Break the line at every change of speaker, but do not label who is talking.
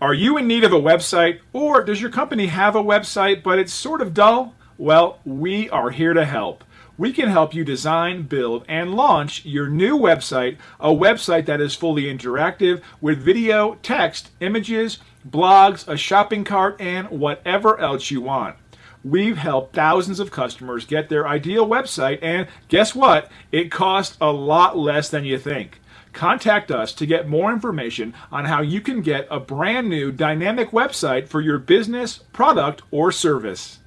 Are you in need of a website or does your company have a website but it's sort of dull? Well, we are here to help. We can help you design, build, and launch your new website, a website that is fully interactive with video, text, images, blogs, a shopping cart, and whatever else you want. We've helped thousands of customers get their ideal website, and guess what? It costs a lot less than you think. Contact us to get more information on how you can get a brand new dynamic website for your business, product, or service.